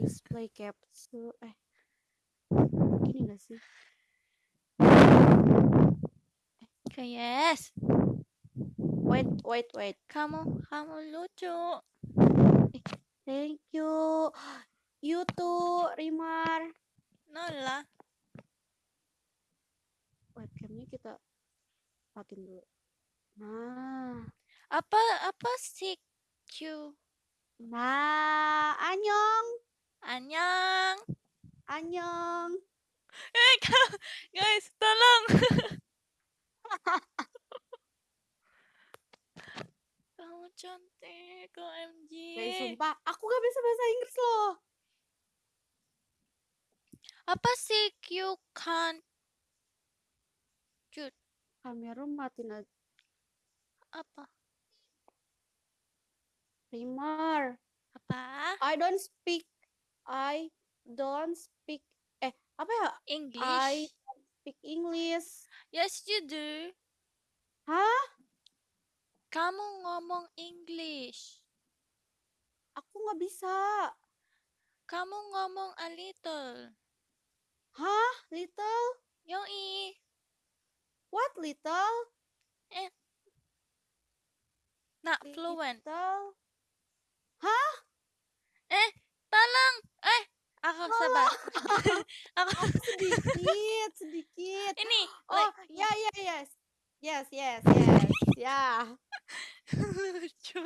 display capsule eh gini gak sih Oke, yes. wait wait wait Kamu, kamu lucu. thank you you too Rimar Nola. webcamnya kita matiin dulu nah Apa apa sih Q? nah anyong Anyang. anyong Eh, guys, tolong. Kamu cantik, OMG. guys sumpah aku gak bisa bahasa Inggris loh Apa sih Q kan? kamera matiin aja Apa? Rimar Apa? I don't speak I don't speak eh apa ya English. I don't speak English Yes, you do. hah Kamu ngomong English. aku nggak bisa Kamu ngomong a little. hah little Yoi. what little Not fluent. little Eh, tolong. Eh, aku sabar. aku sedikit sedikit ini oh like, ya ya yes yes yes yes ya lucu.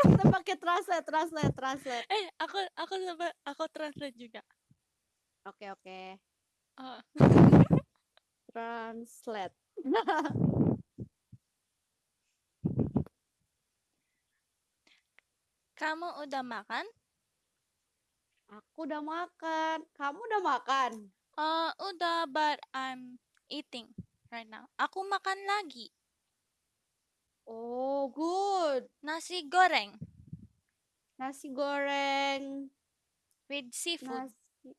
kita pakai translate translate translate Eh, aku aku sabar, aku translate juga. oke oke Oh. translate Kamu udah makan? aku udah makan kamu udah makan Uh, udah, but I'm eating right now. Aku makan lagi. oh good Nasi goreng nasi goreng with seafood. nasi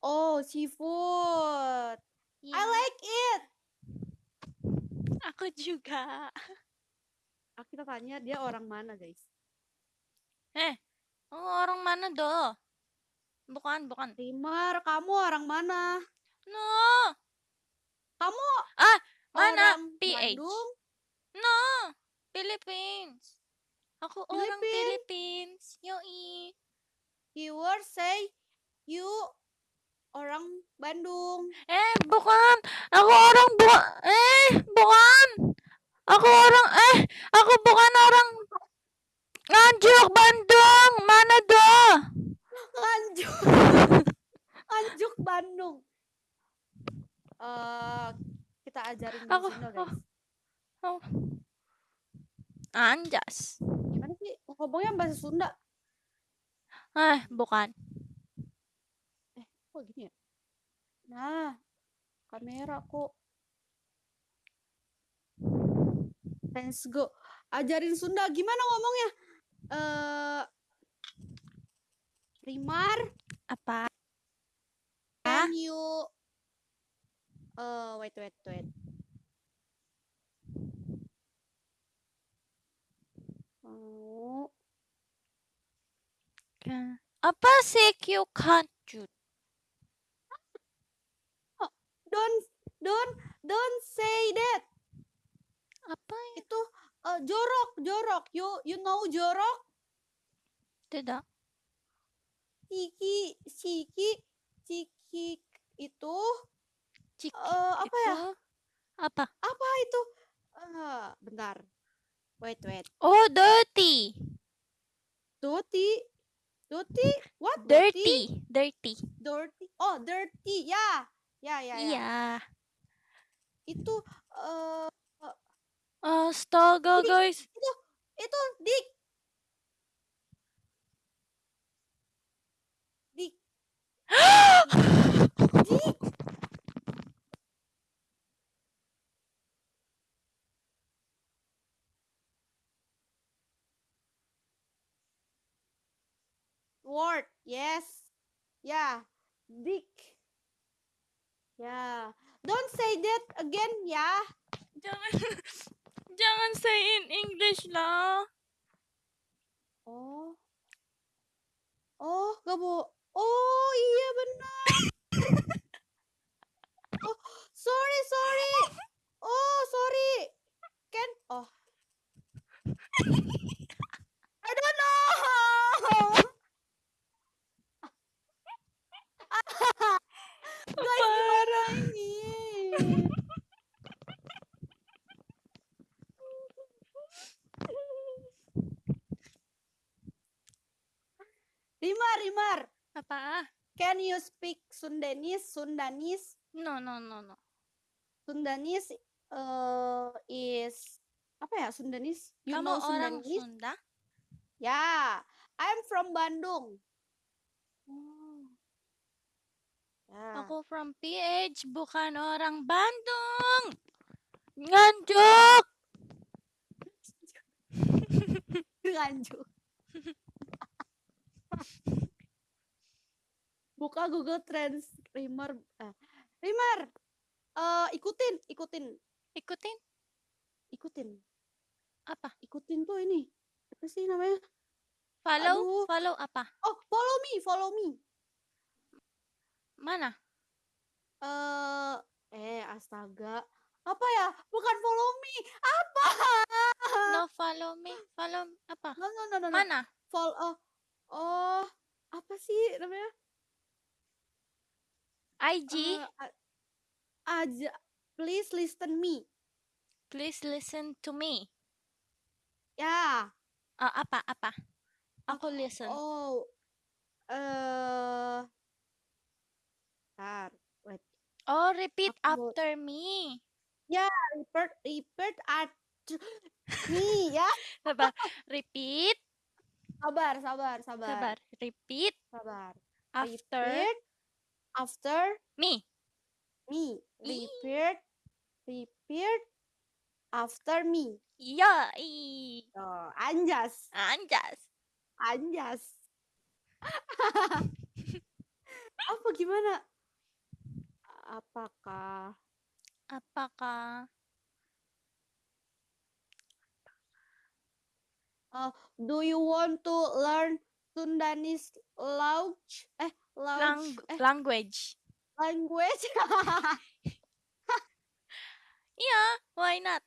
oh seafood I Yeah, like it Aku juga. ah, kita tanya dia orang mana guys Eh, oh, orang mana doh? Bukan, bukan. Rimar kamu orang mana No, kamu Ah, mana? orang PH. Bandung no. Philippines. Aku orang Philippines. Philippines. Yoi. keyword say you orang Bandung Eh, bukan. Aku orang bu eh, bukan. Aku orang eh, aku bukan orang Nganjuk Bandung. Mana doh? Nganjuk Bandung. Eh kita ajarin di Aku- Sunda guys. Oh. Anjas. gimana sih? Ngomongnya bahasa Sunda. Eh, bukan. kok gini ya? Nah kamera kok. Let's go. Ajarin Sunda gimana ngomongnya? Eh Rimar Apa? can you eh wait wait wait Oh, Apa sih Q kancut? don't don't don't say that Apa ya? itu eh, jorok jorok you you know jorok Tidak. Siki siki siki itu Cik eh apa ya itu Apa? apa itu Eh, bentar wait wait Oh, dirty. Doti Doti what Dirty. Dirty. dirty oh dirty ya ya ya ya Iya. itu eh Astaga, Ini- guys. itu dik dik dik word yes. Ya dik ya don't say that again ya. Jangan jangan say in English lah. oh Oh iya benar. oh sorry sorry. Oh sorry. Ken. Oh. I don't know. Guys gimana ini? Rimar, Rimar. Apa? Can you speak Sundanese? Sundanese? No, no, no, no. Sundanese uh, is apa ya Sundanese? You Kamu know orang Sundanese? Sunda? Ya, I'm from Bandung. Oh. Ya. Aku from PH, bukan orang Bandung. Nganjuk. Nganjuk. Buka Google Trends Rimar. ah, Rimar. eh, ikutin, ikutin, Ikutin ikutin. apa? Ikutin tuh ini. Apa sih namanya? Follow, Aduh. follow apa? Oh, follow me, follow me. Mana? Eh, eh astaga. Apa ya? Bukan follow me. Apa? No follow me, follow apa? No, no, no, no. no. Mana? Follow. Oh, apa sih namanya? IG, Eh, a- aja. Please listen me. please listen to me. Ya. Ah, apa, apa? Aku listen. Oh. Eh. Bentar. Wait. Oh, repeat Aku- after me. Repeat, repeat at me ya. Sabar. Repeat, Sabar, sabar, sabar. sabar. Repeat Sabar. after Repeat after me. me. Repeat. Repeat after me. Iya, i. Oh, anjas. Anjas. Anjas. Apa gimana? Apakah Apakah do you want to learn Sundanese language? Eh, lang language, eh, language? language? Iya, why not?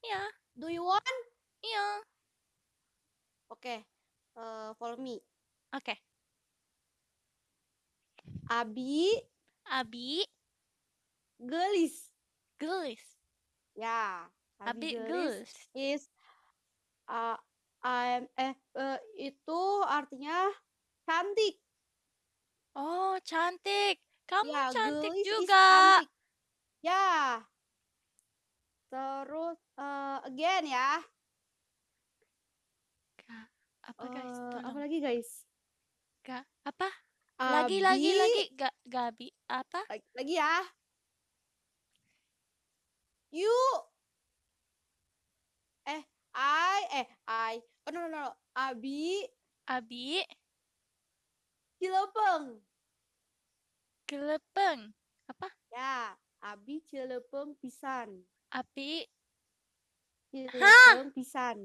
Iya, do you want? iya. Oke, eh, follow me. Oke. Abi Abi gelis. gelis. Ya, Abi gelis gelis. is uh, I'm eh eh, itu artinya cantik. Oh, cantik. Kamu ya, cantik is juga. cantik. Ya. Terus eh, again ya. Apa guys? Eh, Tolong. apa lagi guys? Apa? Lagi, lagi, Abi- lagi. Ga Gabi. Apa? Lagi, lagi ya. You eh I eh I oh no no no Abi Abi Cilepeng. Gelepeng. Apa? ya Abi Cilepeng pisan. Abi. Cilepeng pisan.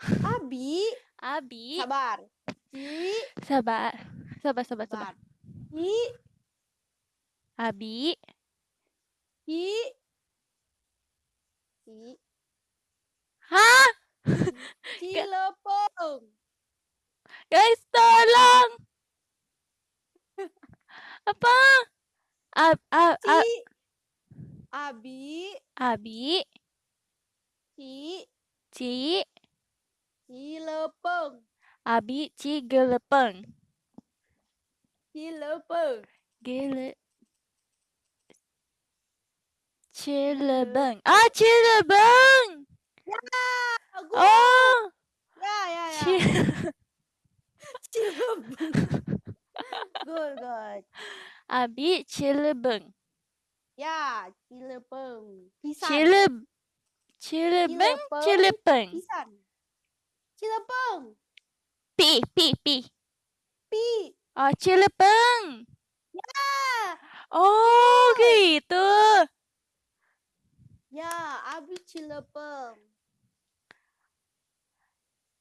Abi? Abi. sabar. Ci? Sabar. Sabar, sabar, sabar. sabar. Ci? Abi. Ci? Ci? Hah? Cilepeng. Guys, tolong. Apa? Ab, ab, ab, Ci Abi abi, Ci ci, Cilepeng abi, ci, gelepeng. Cilepeng Gele. Cilebeng. Ah, Cilebeng. Aku Oh, ya ya ya Ci- Cilepeng good good abi, Cilebeng. ya Cilepeng pisan Cileb, Cilebeng, Cilepeng. Cilepeng. pisan Cilepeng Pi, pi, pi. pi Oh, Cilepeng. ah Oh, gitu. ya Abi Cilepeng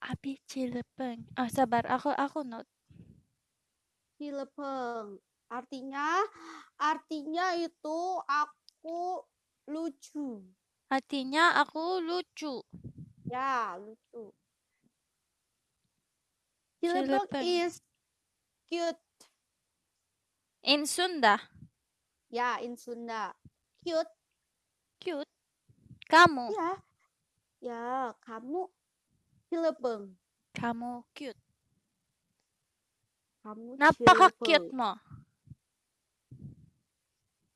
Abi Cilepeng. Oh, sabar, aku aku note. Cilepeng artinya artinya itu aku lucu. Artinya aku lucu. ya lucu. Cilepeng. is cute. In Sunda, ya in Sunda. Cute. Cute. Kamu, ya. Ya kamu. Cilepeng. Kamu cute. Kamu Napaka-cute cheerful. mo.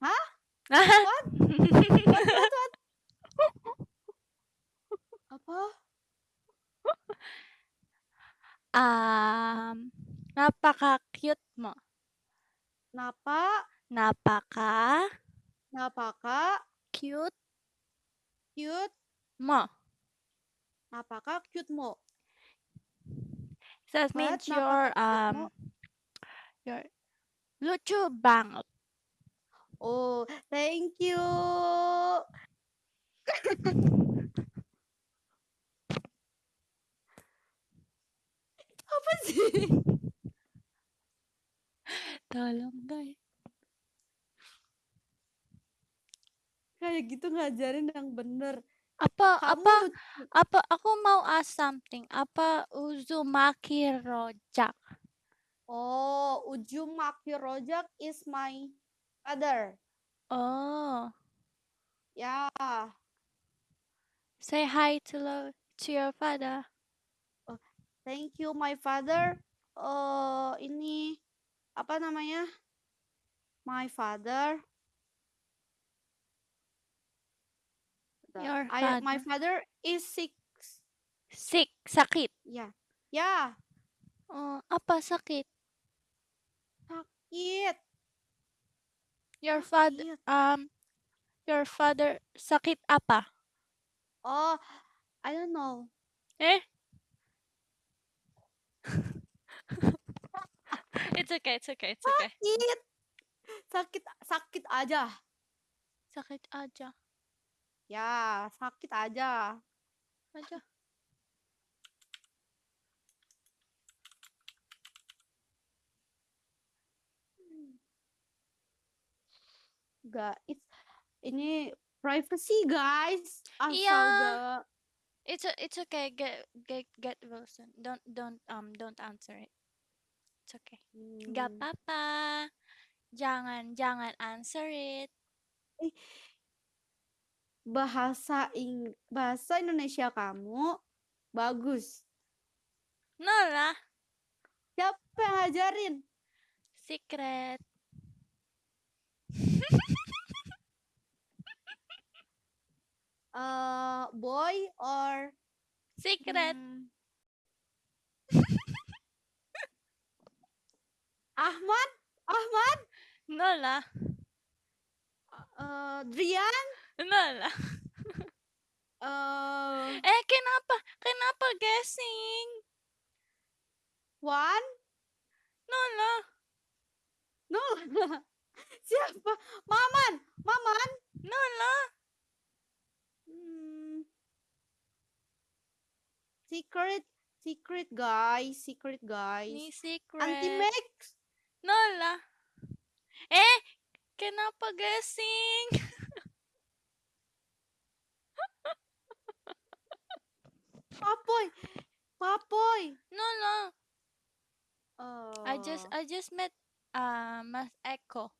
Hah? What? What? What? What? What? Apa? Um, napaka-cute mo. Napa? Napaka Napaka cute cute? mo. Napaka cute mo? That means you're um you're lucu banget. Oh, thank you. Apa sih? Tolong guys. Kayak gitu ngajarin yang bener. Apa Kamu apa lucu. apa aku mau ask something. Apa Uzumaki Rojak? Oh, Uzumaki Rojak is my father. Oh, Ya, say hi to lo- to your father. thank you my father. Eh, ini apa namanya? My father. Your I- my father. father is sick. Sick, sakit. Ya, ya, Oh, apa sakit? Sakit. Your father Sakit. um your father sakit apa? Oh, I don't know. Eh? it's okay, it's okay, it's okay. Sakit. Sakit, sakit aja. Sakit aja. Ya, sakit aja. Aja. It's ini privacy guys. Iya. Astaga. It's a, it's okay. Get get get Wilson. Don't don't um don't answer it. It's okay. Gak Hmm. apa-apa. Jangan jangan answer it. Bahasa Ing bahasa Indonesia kamu bagus. Nolah. Siapa yang ngajarin? Secret. Eh, boy or Secret. hmm, Ahmad? Ahmad? Nolah. Eh, Drian? Nolah. Eh, Eh, kenapa? Kenapa guessing? Wan? Nolah. No. Siapa? Maman? Maman? Nolah. Hmm. Secret, secret guys, secret guys. Ni secret. Max. Nolah. Eh, kenapa guessing? Papoy. Papoy. Nolah. Oh. I just I just met uh, Mas Echo.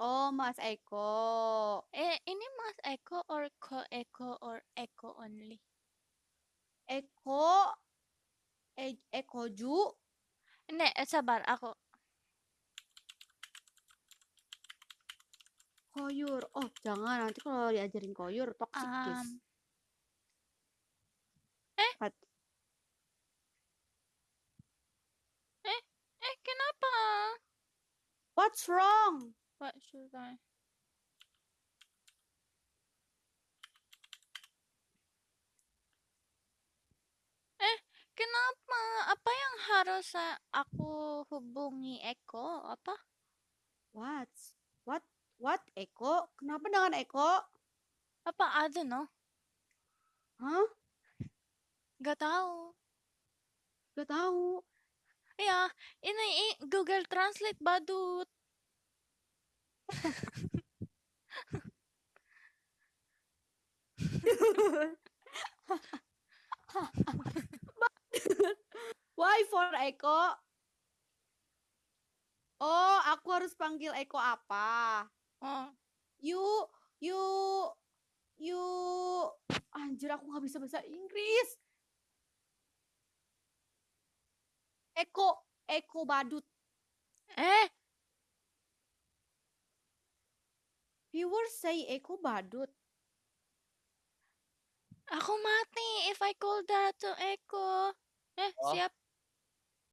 Oh, Mas Echo. Eh, ini Mas Echo or Ko Echo or Echo only? Eko. E Ekoju. Hindi, eh, sabar ako. Koyur. Oh, jangan nanti kalau diajarin koyur toxic guys. Um, eh? What? eh, kenapa? What's wrong? What should I? Eh, kenapa? Apa yang harus sa- aku hubungi Eko? Apa? What? What? What? Eko? Kenapa dengan Eko? Apa? I don't know. Hah? Gak tahu. Gak tahu. Ya, ini i- Google Translate badut. Why for Eko? Oh, aku harus panggil Eko apa? Oh, You, you, you. Anjir, aku nggak bisa bahasa Inggris. Eko, Eko badut. Eh, Viewers say Eko badut. aku mati if I call that to Eko. Eh, Oh. siap.